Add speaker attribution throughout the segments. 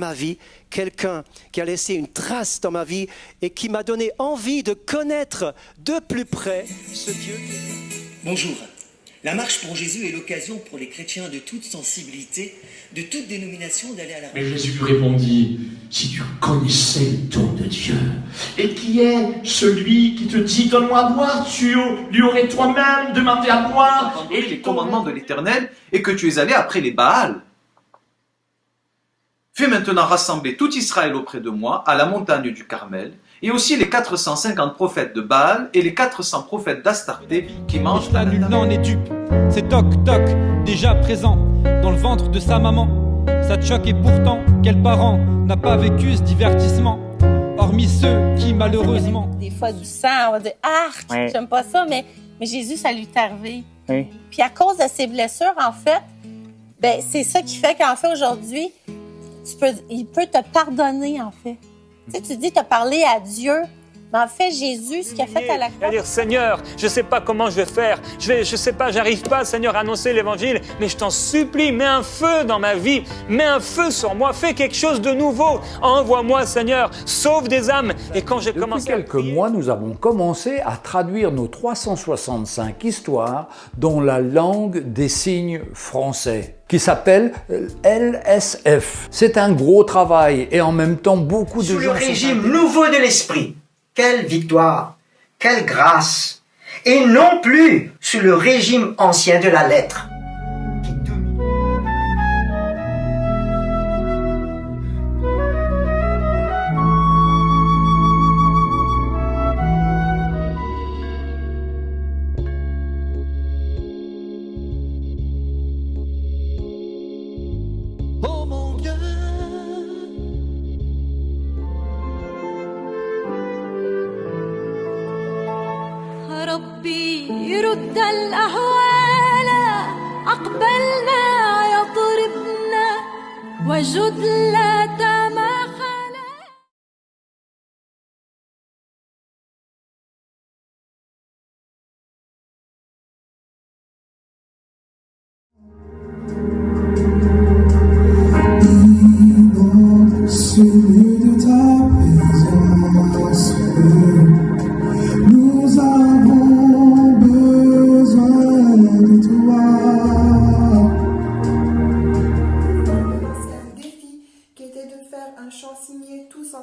Speaker 1: ma vie, quelqu'un qui a laissé une trace dans ma vie et qui m'a donné envie de connaître de plus près ce Dieu.
Speaker 2: Bonjour. La marche pour Jésus est l'occasion pour les chrétiens de toute sensibilité, de toute dénomination d'aller à la
Speaker 3: Mais Jésus lui répondit, si tu connaissais le don de Dieu, et qui est celui qui te dit, donne-moi à boire, tu lui aurais toi-même demandé à boire,
Speaker 4: et les commandements de l'Éternel, et que tu es allé après les Baals. Fais maintenant rassembler tout Israël auprès de moi, à la montagne du Carmel, et aussi les 450 prophètes de Baal et les 400 prophètes d'Astarté qui mangent la
Speaker 5: nul n'en est dupe. C'est toc toc, déjà présent dans le ventre de sa maman. Ça te choque et pourtant, quel parent n'a pas vécu ce divertissement Hormis ceux qui malheureusement.
Speaker 6: Des fois du sang, on va dire Ah, j'aime pas ça, mais, mais Jésus, ça lui est arrivé. Puis à cause de ses blessures, en fait, ben, c'est ça qui fait qu'en fait, aujourd'hui, il peut te pardonner, en fait. Tu sais, tu dis, tu as parlé à Dieu, mais en fait, Jésus, ce qu'il a fait à la croix.
Speaker 7: dire, Seigneur, je ne sais pas comment je vais faire. Je ne je sais pas, j'arrive pas, Seigneur, à annoncer l'évangile, mais je t'en supplie, mets un feu dans ma vie, mets un feu sur moi, fais quelque chose de nouveau. Envoie-moi, Seigneur, sauve des âmes. Et quand j'ai commencé
Speaker 8: quelques mois, nous avons commencé à traduire nos 365 histoires dans la langue des signes français qui s'appelle euh, LSF. C'est un gros travail et en même temps beaucoup de
Speaker 9: Sous le régime nouveau de l'esprit, quelle victoire, quelle grâce, et non plus sous le régime ancien de la lettre.
Speaker 10: tal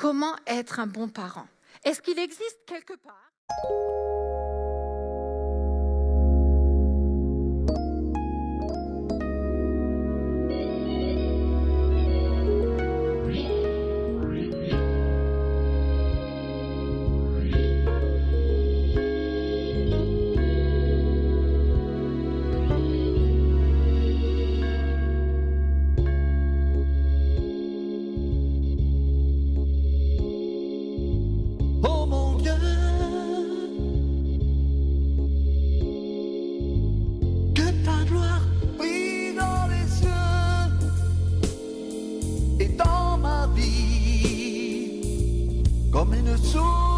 Speaker 10: comment être un bon parent. Est-ce qu'il existe quelque part? So.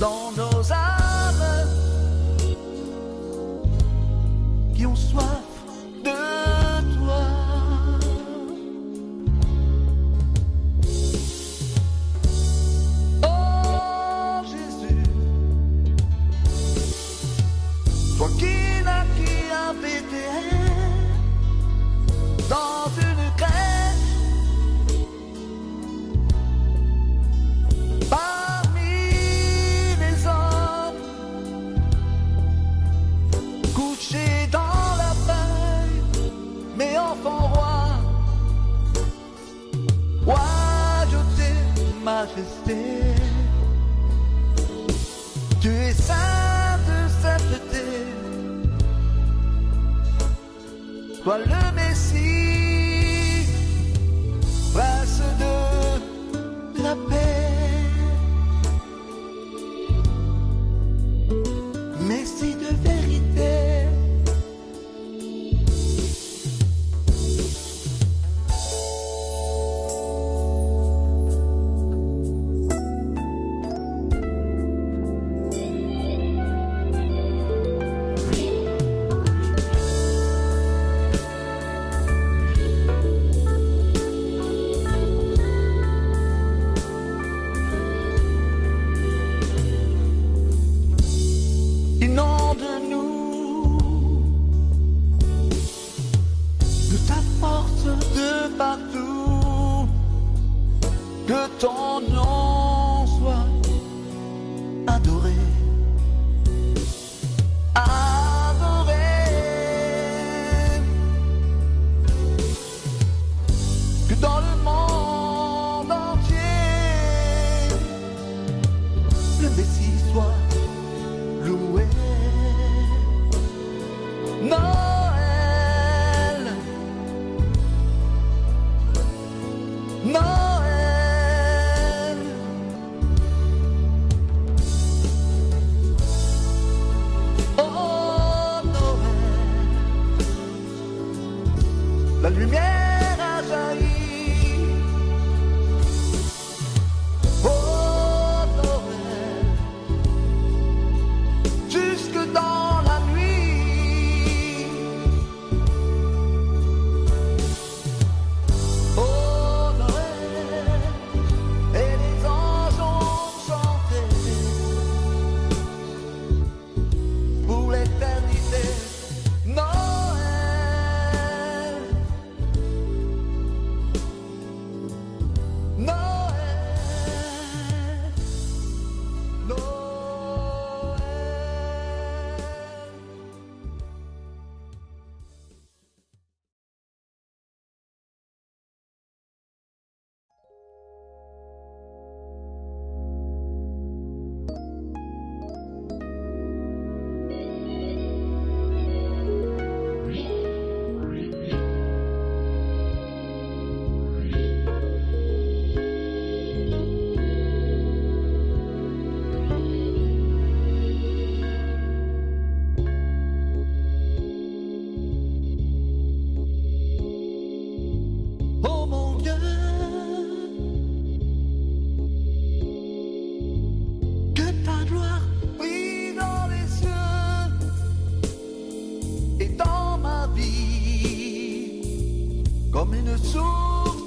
Speaker 10: Don't I tu al amanecer. don't know comme une source.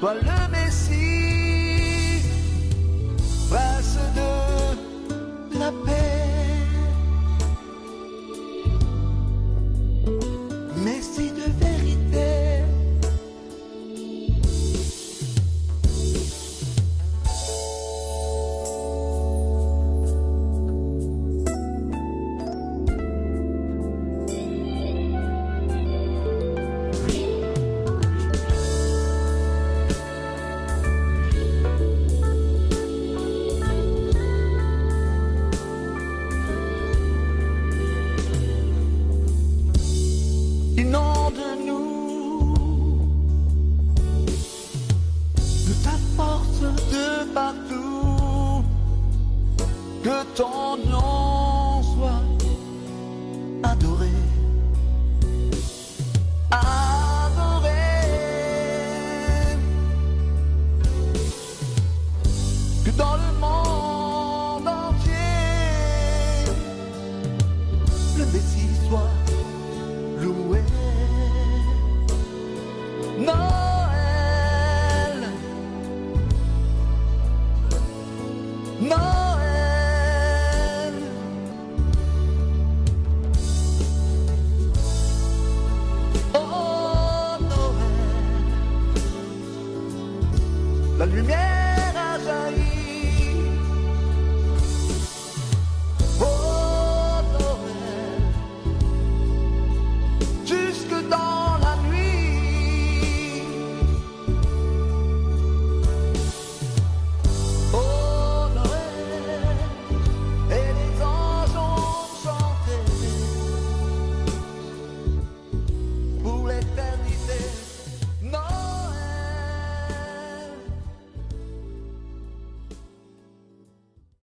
Speaker 10: Toi le Messie,